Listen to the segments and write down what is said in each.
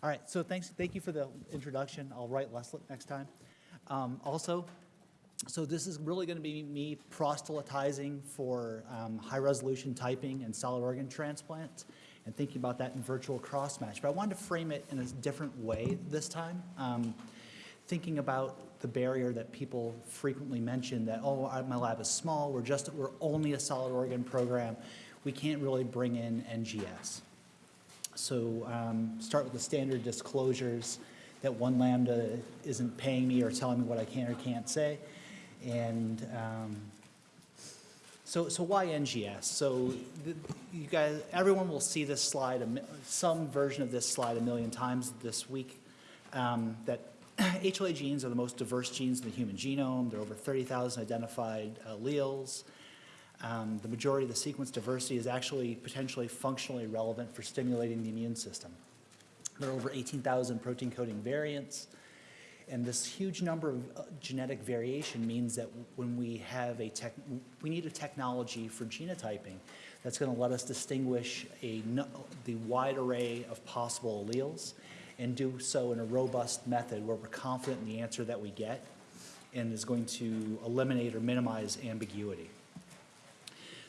All right, so thanks, thank you for the introduction. I'll write less next time. Um, Also, so this is really going to be me proselytizing for um, high-resolution typing and solid organ transplants and thinking about that in virtual cross-match. But I wanted to frame it in a different way this time, um, thinking about the barrier that people frequently mention that, oh, my lab is small, we're just, we're only a solid organ program, we can't really bring in NGS. So um, start with the standard disclosures that One Lambda isn't paying me or telling me what I can or can't say. And um, so, so why NGS? So the, you guys, everyone will see this slide, some version of this slide a million times this week. Um, that HLA genes are the most diverse genes in the human genome. There are over 30,000 identified alleles. Um, the majority of the sequence diversity is actually potentially functionally relevant for stimulating the immune system. There are over 18,000 protein coding variants. And this huge number of uh, genetic variation means that when we have a tech, we need a technology for genotyping that's going to let us distinguish a, the wide array of possible alleles and do so in a robust method where we're confident in the answer that we get and is going to eliminate or minimize ambiguity.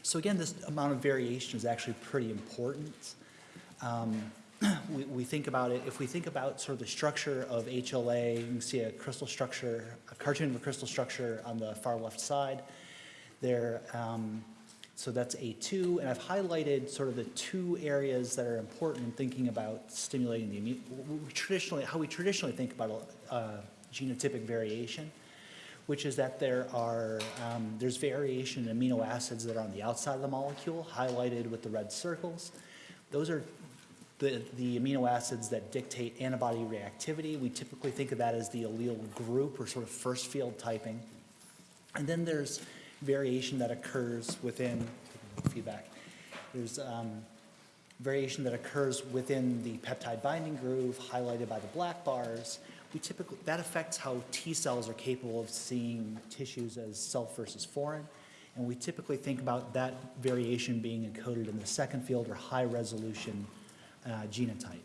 So again, this amount of variation is actually pretty important. Um, we, we think about it, if we think about sort of the structure of HLA, you can see a crystal structure, a cartoon of a crystal structure on the far left side. There, um, so that's A2, and I've highlighted sort of the two areas that are important in thinking about stimulating the immune, traditionally, how we traditionally think about uh, genotypic variation which is that there are, um, there's variation in amino acids that are on the outside of the molecule, highlighted with the red circles. Those are the, the amino acids that dictate antibody reactivity. We typically think of that as the allele group or sort of first field typing. And then there's variation that occurs within, feedback, there's um, variation that occurs within the peptide binding groove highlighted by the black bars. We typically, that affects how T cells are capable of seeing tissues as self versus foreign. And we typically think about that variation being encoded in the second field or high resolution uh, genotype.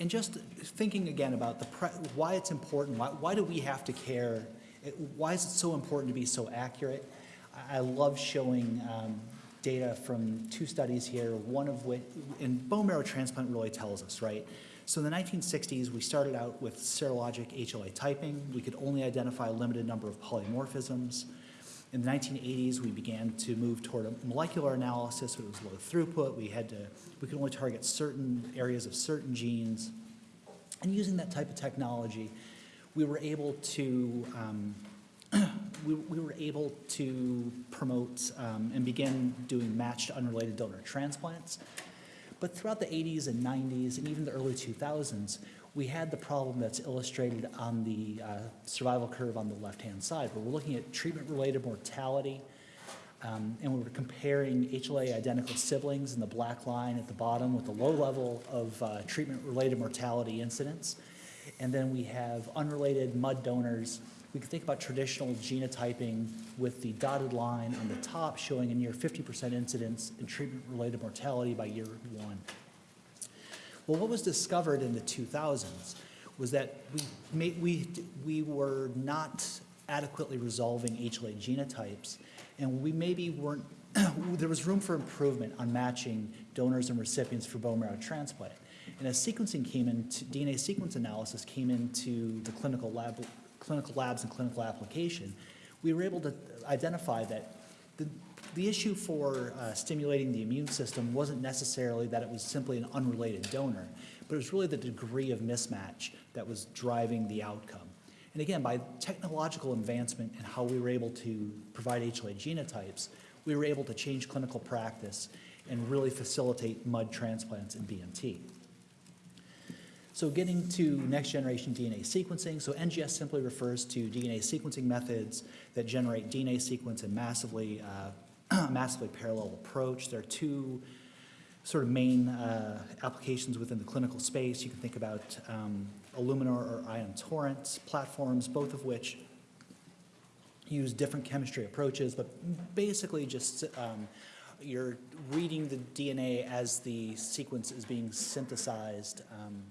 And just thinking again about the why it's important, why, why do we have to care? It, why is it so important to be so accurate? I, I love showing um, data from two studies here, one of which, and bone marrow transplant really tells us, right? So in the 1960s, we started out with serologic HLA typing. We could only identify a limited number of polymorphisms. In the 1980s, we began to move toward a molecular analysis. but It was low throughput. We had to, we could only target certain areas of certain genes. And using that type of technology, we were able to, um, we, we were able to promote um, and begin doing matched unrelated donor transplants. But throughout the 80s and 90s and even the early 2000s, we had the problem that's illustrated on the uh, survival curve on the left-hand side, where we're looking at treatment-related mortality, um, and we were comparing HLA identical siblings in the black line at the bottom with the low level of uh, treatment-related mortality incidence. And then we have unrelated MUD donors. We can think about traditional genotyping with the dotted line on the top showing a near 50% incidence in treatment-related mortality by year one. Well, what was discovered in the 2000s was that we, we, we were not adequately resolving HLA genotypes, and we maybe weren't, there was room for improvement on matching donors and recipients for bone marrow transplant. And as sequencing came into, DNA sequence analysis came into the clinical, lab, clinical labs and clinical application, we were able to identify that the, the issue for uh, stimulating the immune system wasn't necessarily that it was simply an unrelated donor, but it was really the degree of mismatch that was driving the outcome. And again, by technological advancement and how we were able to provide HLA genotypes, we were able to change clinical practice and really facilitate MUD transplants in BMT. So getting to next generation DNA sequencing, so NGS simply refers to DNA sequencing methods that generate DNA sequence in massively, uh, massively parallel approach. There are two sort of main uh, applications within the clinical space. You can think about um, Illumina or Ion Torrent platforms, both of which use different chemistry approaches, but basically just um, you're reading the DNA as the sequence is being synthesized um,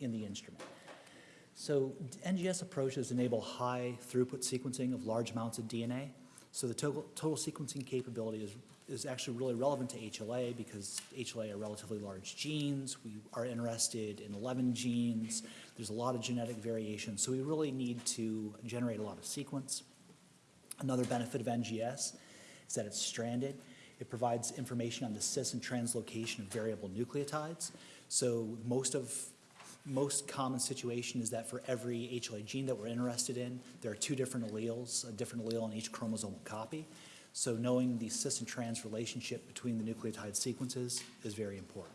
in the instrument. So NGS approaches enable high throughput sequencing of large amounts of DNA. So the total, total sequencing capability is, is actually really relevant to HLA because HLA are relatively large genes. We are interested in 11 genes. There's a lot of genetic variation. So we really need to generate a lot of sequence. Another benefit of NGS is that it's stranded. It provides information on the cis and translocation of variable nucleotides. So most of most common situation is that for every HLA gene that we're interested in, there are two different alleles, a different allele on each chromosomal copy. So knowing the cis and trans relationship between the nucleotide sequences is very important.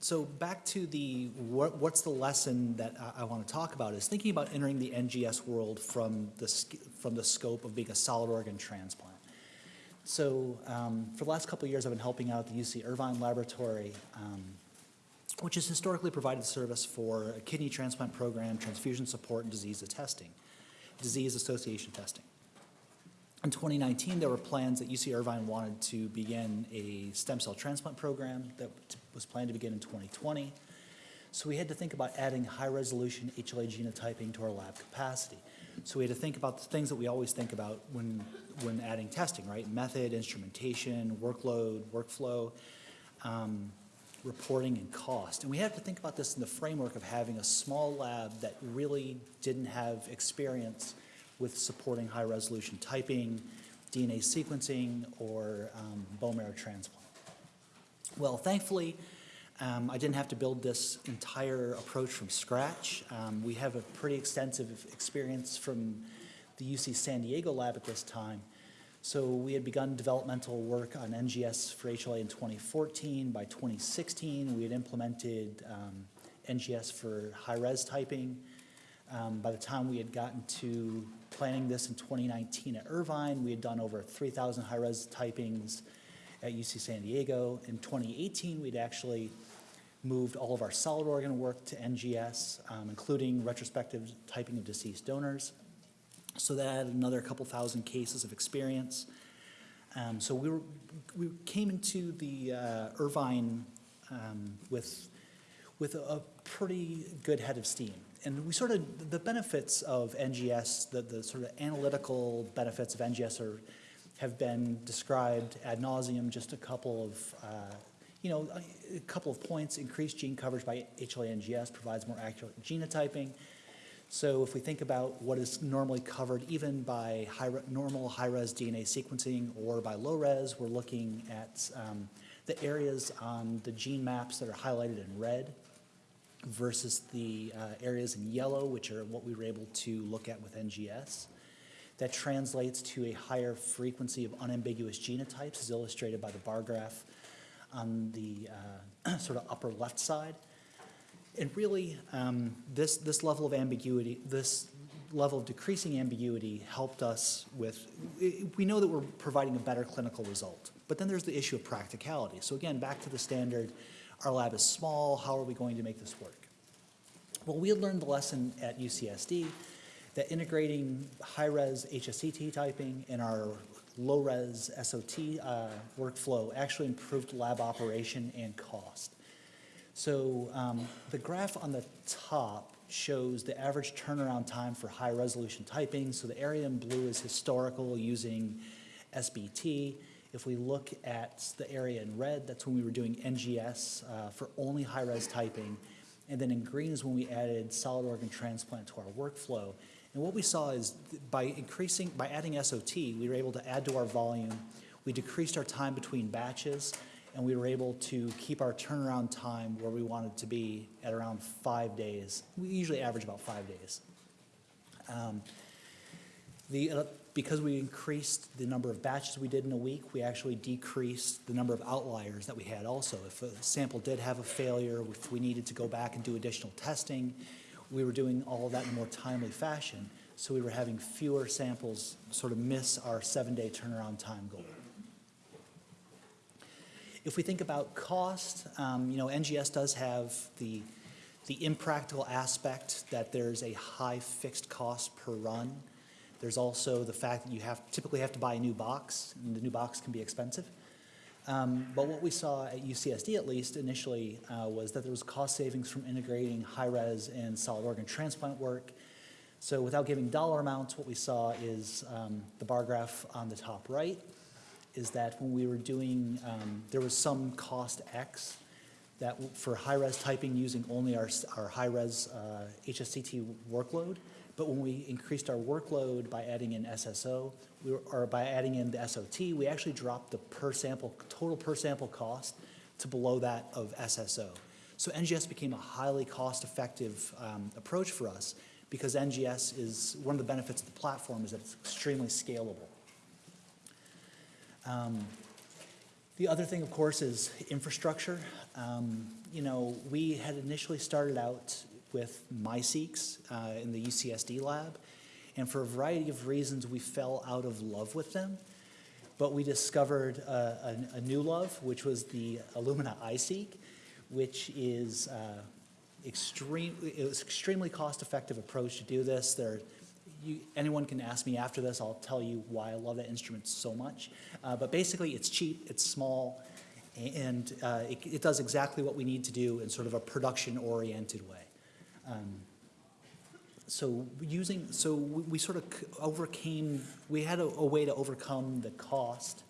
So back to the, what, what's the lesson that I, I want to talk about is thinking about entering the NGS world from the, from the scope of being a solid organ transplant. So um, for the last couple of years, I've been helping out the UC Irvine Laboratory, um, which has historically provided service for a kidney transplant program, transfusion support, and disease testing, disease association testing. In 2019, there were plans that UC Irvine wanted to begin a stem cell transplant program that was planned to begin in 2020. So we had to think about adding high-resolution HLA genotyping to our lab capacity. So we had to think about the things that we always think about when, when adding testing, right? Method, instrumentation, workload, workflow, um, reporting, and cost. And we have to think about this in the framework of having a small lab that really didn't have experience with supporting high-resolution typing, DNA sequencing, or um, bone marrow transplant. Well, thankfully, um, I didn't have to build this entire approach from scratch. Um, we have a pretty extensive experience from the UC San Diego lab at this time. So we had begun developmental work on NGS for HLA in 2014. By 2016, we had implemented um, NGS for high-res typing. Um, by the time we had gotten to planning this in 2019 at Irvine, we had done over 3,000 high-res typings at UC San Diego. In 2018, we'd actually moved all of our solid organ work to NGS, um, including retrospective typing of deceased donors. So that added another couple thousand cases of experience. Um, so we, were, we came into the uh, Irvine um, with, with a, pretty good head of steam and we sort of, the benefits of NGS, the, the sort of analytical benefits of NGS are, have been described ad nauseum, just a couple of, uh, you know, a, couple of points. Increased gene coverage by HLA NGS provides more accurate genotyping. So if we think about what is normally covered even by high normal high-res DNA sequencing or by low-res, we're looking at um, the areas on the gene maps that are highlighted in red versus the uh, areas in yellow, which are what we were able to look at with NGS. That translates to a higher frequency of unambiguous genotypes, as illustrated by the bar graph on the uh, sort of upper left side. And really, um, this, this level of ambiguity, this level of decreasing ambiguity helped us with, we know that we're providing a better clinical result, but then there's the issue of practicality. So again, back to the standard, our lab is small, how are we going to make this work? Well, we had learned the lesson at UCSD that integrating high-res HSCT typing in our low-res SOT uh, workflow actually improved lab operation and cost. So um, the graph on the top shows the average turnaround time for high-resolution typing. So the area in blue is historical using SBT. If we look at the area in red, that's when we were doing NGS uh, for only high-res typing. And then in green is when we added solid organ transplant to our workflow. And what we saw is by increasing, by adding SOT, we were able to add to our volume. We decreased our time between batches, and we were able to keep our turnaround time where we wanted to be at around five days. We usually average about five days. Um, the, uh, because we increased the number of batches we did in a week, we actually decreased the number of outliers that we had also. If a sample did have a failure, if we needed to go back and do additional testing, we were doing all that in a more timely fashion. So we were having fewer samples sort of miss our seven-day turnaround time goal. If we think about cost, um, you know, NGS does have the, the impractical aspect that there's a high fixed cost per run There's also the fact that you have, typically have to buy a new box, and the new box can be expensive. Um, But what we saw at UCSD at least initially uh, was that there was cost savings from integrating high-res and solid organ transplant work. So without giving dollar amounts, what we saw is um, the bar graph on the top right is that when we were doing, um, there was some cost X that for high-res typing using only our, our high-res uh, HSCT workload. But when we increased our workload by adding in SSO, we were, or by adding in the SOT, we actually dropped the per sample, total per sample cost to below that of SSO. So NGS became a highly cost-effective um, approach for us because NGS is, one of the benefits of the platform is that it's extremely scalable. Um, The other thing, of course, is infrastructure. Um, You know, we had initially started out with MiSeqs uh, in the UCSD lab, and for a variety of reasons, we fell out of love with them. But we discovered uh, a, a new love, which was the Illumina iSeq, which is uh, extreme, it was extremely cost-effective approach to do this. There, you, anyone can ask me after this, I'll tell you why I love that instrument so much. Uh, but basically, it's cheap, it's small, and uh, it, it does exactly what we need to do in sort of a production-oriented way. Um, so using, so we we sort of overcame, we had a, a way to overcome the cost.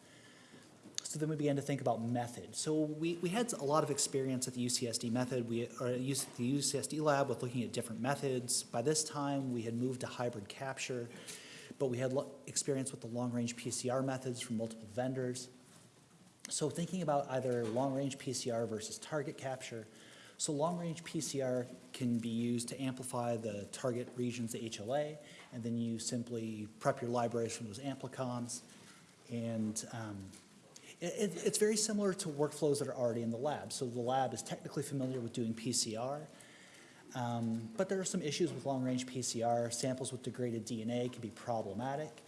So then we began to think about method. So we, we had a lot of experience at the UCSD method, we, or at the UCSD lab with looking at different methods. By this time, we had moved to hybrid capture, but we had experience with the long-range PCR methods from multiple vendors. So thinking about either long-range PCR versus target capture, so long-range PCR can be used to amplify the target regions, the HLA, and then you simply prep your libraries from those amplicons. And um, it- it's very similar to workflows that are already in the lab. So the lab is technically familiar with doing PCR, um, but there are some issues with long-range PCR. Samples with degraded DNA can be problematic.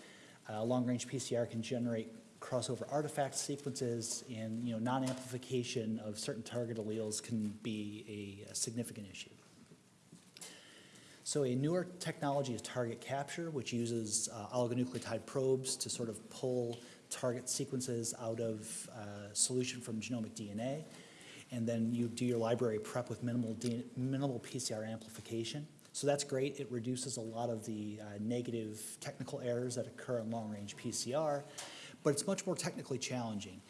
Uh, long-range PCR can generate crossover artifact sequences, and you know, non-amplification of certain target alleles can be a, a significant issue. So a newer technology is target capture, which uses uh, oligonucleotide probes to sort of pull target sequences out of uh, solution from genomic DNA. And then you do your library prep with minimal, D- minimal PCR amplification. So that's great. It reduces a lot of the uh, negative technical errors that occur in long-range PCR, but it's much more technically challenging.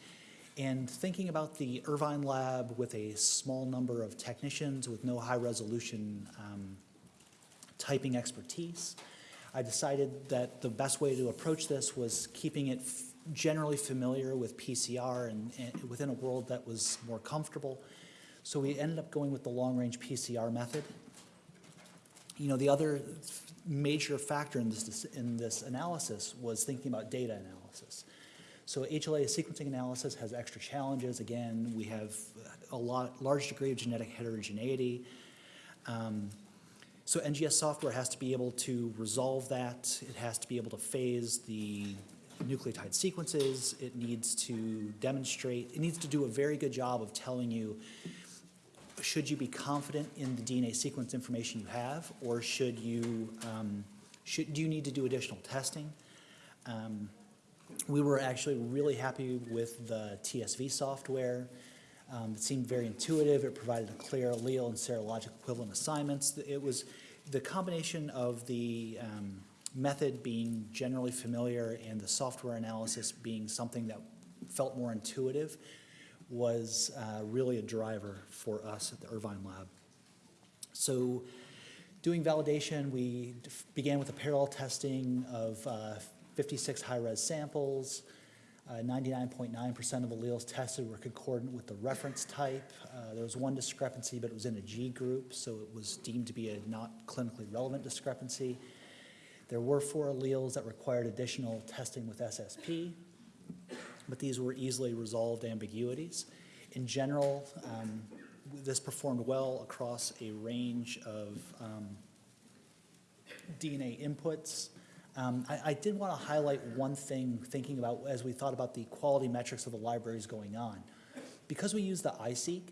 And thinking about the Irvine lab with a small number of technicians with no high-resolution um, typing expertise. I decided that the best way to approach this was keeping it generally familiar with PCR and, and within a world that was more comfortable. So we ended up going with the long-range PCR method. You know, the other major factor in this, in this analysis was thinking about data analysis. So HLA sequencing analysis has extra challenges. Again, we have a lot, large degree of genetic heterogeneity. Um, so NGS software has to be able to resolve that. It has to be able to phase the nucleotide sequences. It needs to demonstrate, it needs to do a very good job of telling you, should you be confident in the DNA sequence information you have, or should you, um, should, do you need to do additional testing? Um, we were actually really happy with the TSV software. Um, it seemed very intuitive. It provided a clear allele and serologic equivalent assignments. It was the combination of the um, method being generally familiar and the software analysis being something that felt more intuitive was uh, really a driver for us at the Irvine Lab. So doing validation, we began with a parallel testing of uh, 56 high-res samples. Uh, 99.9% of alleles tested were concordant with the reference type. Uh, There was one discrepancy, but it was in a G group, so it was deemed to be a not clinically relevant discrepancy. There were four alleles that required additional testing with SSP, but these were easily resolved ambiguities. In general, um, this performed well across a range of um, DNA inputs. Um, I, I did want to highlight one thing, thinking about, as we thought about the quality metrics of the libraries going on. Because we use the iSeq,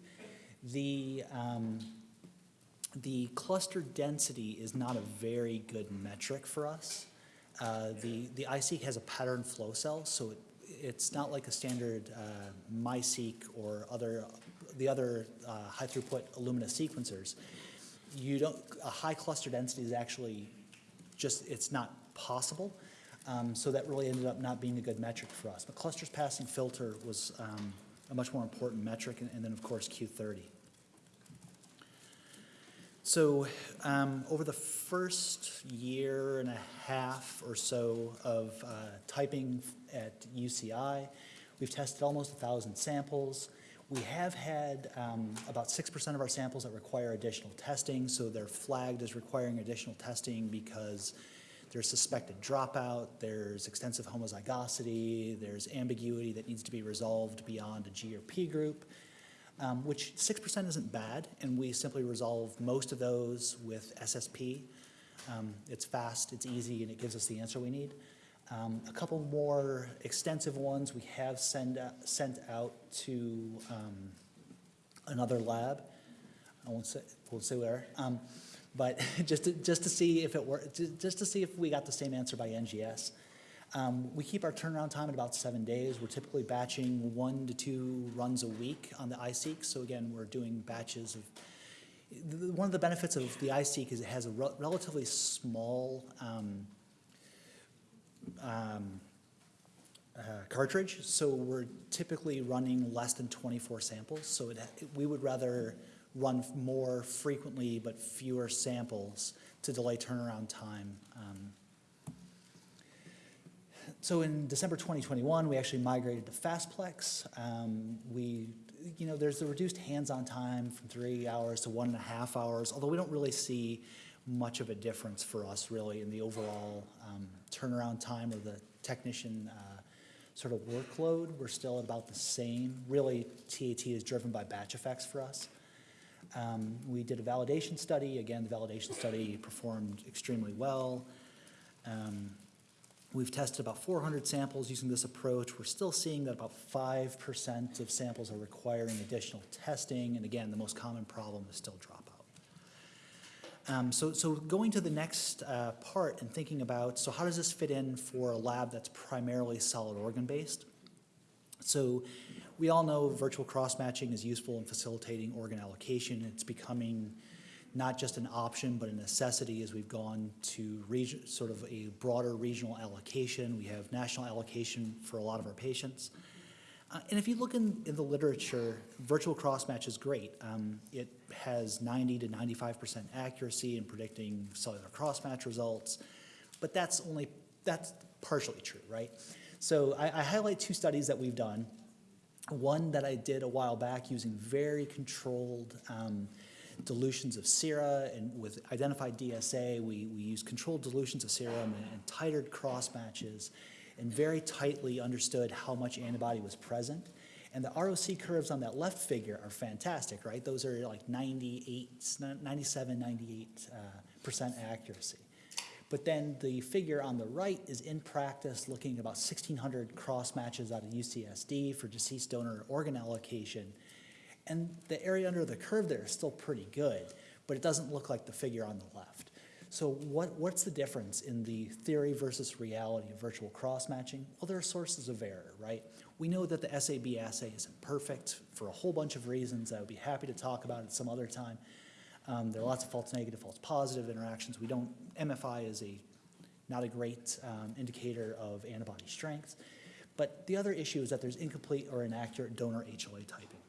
the, um, the cluster density is not a very good metric for us. Uh, The, the iSeq has a pattern flow cell, so it, it's not like a standard uh, MiSeq or other, the other uh, high throughput Illumina sequencers. You don't, a high cluster density is actually just, it's not possible. Um, So that really ended up not being a good metric for us. But clusters passing filter was um, a much more important metric, and and then, of course, Q30. So um, over the first year and a half or so of uh, typing at UCI, we've tested almost 1,000 samples. We have had um, about 6% of our samples that require additional testing, so they're flagged as requiring additional testing because there's suspected dropout, there's extensive homozygosity, there's ambiguity that needs to be resolved beyond a G or P group um, which 6% isn't bad, and we simply resolve most of those with SSP. Um, It's fast, it's easy, and it gives us the answer we need. Um, A couple more extensive ones we have send, out- sent out to um, another lab. I won't say, won't say where, um, but just to, just to see if it were, just to see if we got the same answer by NGS. Um, We keep our turnaround time at about seven days. We're typically batching one to two runs a week on the iSeq. So again, we're doing batches of, one of the benefits of the iSeq is it has a rel- relatively small um, um, uh, cartridge. So we're typically running less than 24 samples. So it, we would rather run more frequently but fewer samples to delay turnaround time. So in December 2021, we actually migrated to Fastplex. Um, we, you know, there's a reduced hands-on time from three hours to one and a half hours, although we don't really see much of a difference for us really in the overall um, turnaround time or the technician uh, sort of workload. We're still about the same. Really, TAT is driven by batch effects for us. Um, we did a validation study. Again, the validation study performed extremely well. Um, We've tested about 400 samples using this approach. We're still seeing that about 5% of samples are requiring additional testing. And again, the most common problem is still dropout. Um, so, so going to the next uh, part and thinking about, so how does this fit in for a lab that's primarily solid organ based? So we all know virtual cross-matching is useful in facilitating organ allocation. It's becoming not just an option, but a necessity as we've gone to sort of a broader regional allocation. We have national allocation for a lot of our patients. Uh, and if you look in, in the literature, virtual cross-match is great. Um, it has 90 to 95% accuracy in predicting cellular cross-match results, but that's only, that's partially true, right? So I, I highlight two studies that we've done. One that I did a while back using very controlled um, dilutions of sera and with identified DSA, we, we used controlled dilutions of serum and, and titered cross matches and very tightly understood how much antibody was present. And the ROC curves on that left figure are fantastic, right? Those are like 98, 97, 98 uh, percent accuracy. But then the figure on the right is in practice looking about 1,600 cross matches out of UCSD for deceased donor organ allocation. And the area under the curve there is still pretty good, but it doesn't look like the figure on the left. So what, what's the difference in the theory versus reality of virtual cross-matching? Well, there are sources of error, right? We know that the SAB assay isn't perfect for a whole bunch of reasons I would be happy to talk about at some other time. Um, there are lots of false negative, false positive interactions. We don't, MFI is a, not a great um, indicator of antibody strength. But the other issue is that there's incomplete or inaccurate donor HLA typing.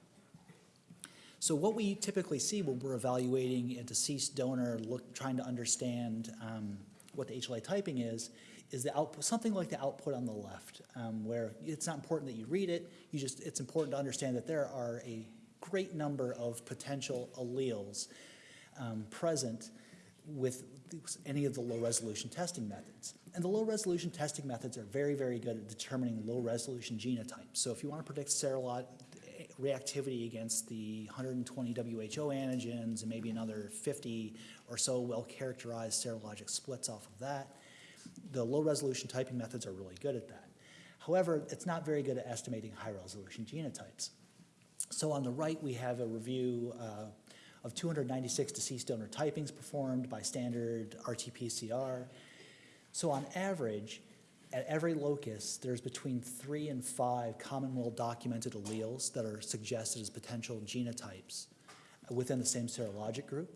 So what we typically see when we're evaluating a deceased donor, look, trying to understand um, what the HLA typing is, is the output, something like the output on the left, um, where it's not important that you read it, you just, it's important to understand that there are a great number of potential alleles um, present with any of the low resolution testing methods. And the low resolution testing methods are very, very good at determining low resolution genotypes. So if you want to predict serolog reactivity against the 120 WHO antigens and maybe another 50 or so well-characterized serologic splits off of that. The low-resolution typing methods are really good at that. However, it's not very good at estimating high-resolution genotypes. So on the right, we have a review uh, of 296 deceased donor typings performed by standard RT-PCR. So on average, at every locus, there's between three and five common well-documented alleles that are suggested as potential genotypes within the same serologic group.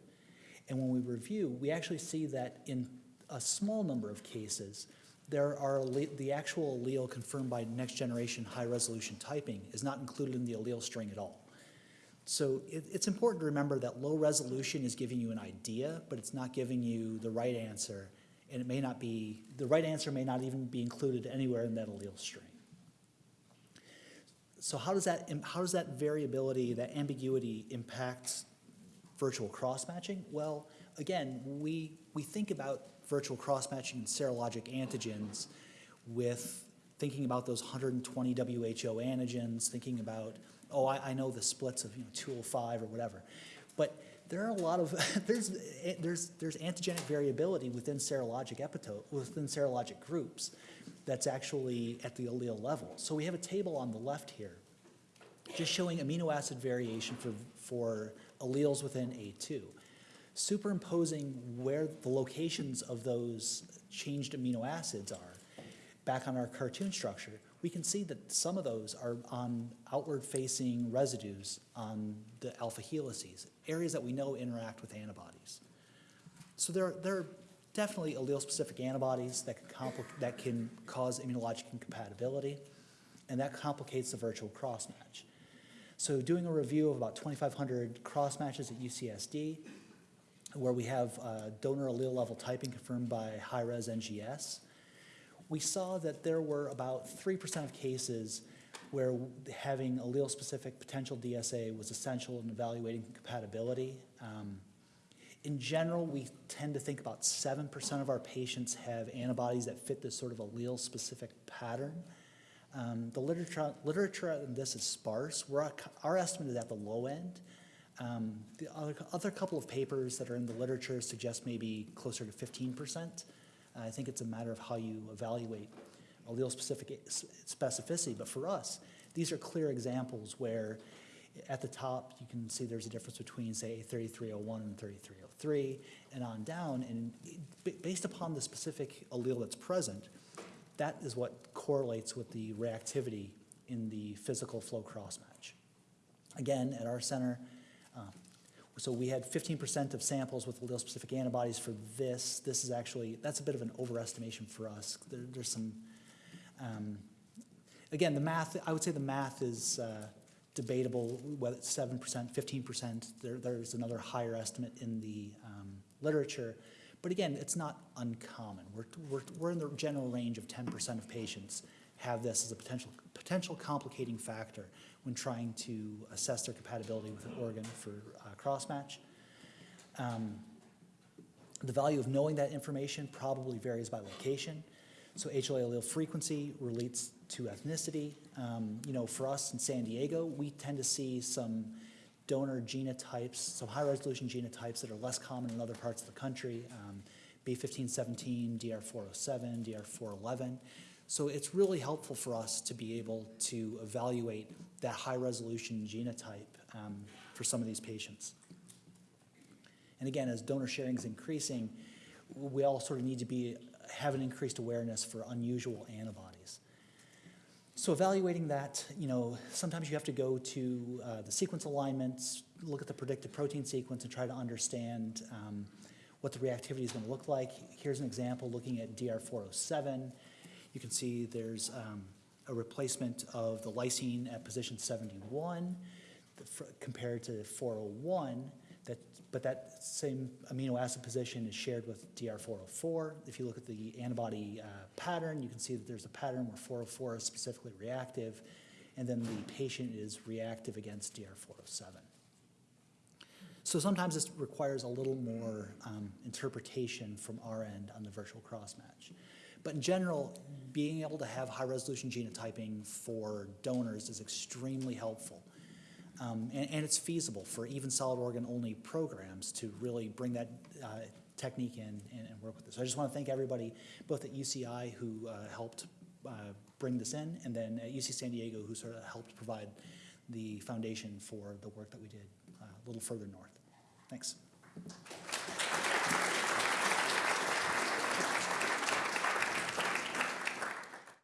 And when we review, we actually see that in a small number of cases, there are the actual allele confirmed by next generation high resolution typing is not included in the allele string at all. So it, it's important to remember that low resolution is giving you an idea, but it's not giving you the right answer. And it may not be, the right answer may not even be included anywhere in that allele string. So how does that, how does that variability, that ambiguity impact virtual cross-matching? Well, again, we, we think about virtual cross-matching and serologic antigens with thinking about those 120 WHO antigens, thinking about, oh, I, I know the splits of, you know, 205 or whatever. But there are a lot of, there's, eh, there's, there's antigenic variability within serologic epitope, within serologic groups that's actually at the allele level. So we have a table on the left here just showing amino acid variation for, for alleles within A2. Superimposing where the locations of those changed amino acids are back on our cartoon structure, we can see that some of those are on outward-facing residues on the alpha helices, areas that we know interact with antibodies. So there, there are definitely allele-specific antibodies that can, that can cause immunologic incompatibility, and that complicates the virtual cross-match. So doing a review of about 2,500 cross-matches at UCSD, where we have uh, donor allele level typing confirmed by high-res NGS, we saw that there were about 3% of cases where having allele-specific potential DSA was essential in evaluating compatibility. Um, in general, we tend to think about 7% of our patients have antibodies that fit this sort of allele-specific pattern. Um, the literature, literature on this is sparse. We're, our estimate is at the low end. Um, the other, other couple of papers that are in the literature suggest maybe closer to 15%. I think it's a matter of how you evaluate allele-specific specificity, but for us, these are clear examples where at the top, you can see there's a difference between, say, 3301 and 3303, and on down, and based upon the specific allele that's present, that is what correlates with the reactivity in the physical flow cross-match. Again, at our center, uh, so we had 15% of samples with allele-specific antibodies for this. This is actually, that's a bit of an overestimation for us. There, there's some, um, again, the math, I would say the math is uh, debatable, whether it's 7%, 15%. There, there's another higher estimate in the um, literature. But again, it's not uncommon. We're, we're, we're in the general range of 10% of patients have this as a potential, potential complicating factor when trying to assess their compatibility with an organ for uh, cross-match. Um, the value of knowing that information probably varies by location. So HLA allele frequency relates to ethnicity. Um, you know, for us in San Diego, we tend to see some donor genotypes, some high-resolution genotypes that are less common in other parts of the country, um, B1517, DR407, DR411. So it's really helpful for us to be able to evaluate that high-resolution genotype um, for some of these patients. And again, as donor sharing is increasing, we all sort of need to be, have an increased awareness for unusual antibodies. So evaluating that, you know, sometimes you have to go to uh, the sequence alignments, look at the predicted protein sequence and try to understand um, what the reactivity is going to look like. Here's an example looking at DR407. You can see there's um, a replacement of the lysine at position 71 compared to 401, that, but that same amino acid position is shared with DR404. If you look at the antibody uh, pattern, you can see that there's a pattern where 404 is specifically reactive, and then the patient is reactive against DR407. So sometimes this requires a little more um, interpretation from our end on the virtual cross-match. But in general, being able to have high-resolution genotyping for donors is extremely helpful. Um, and, and it's feasible for even solid organ only programs to really bring that uh, technique in and, and work with this. So I just want to thank everybody, both at UCI who uh, helped uh, bring this in, and then at UC San Diego who sort of helped provide the foundation for the work that we did uh, a little further north. Thanks.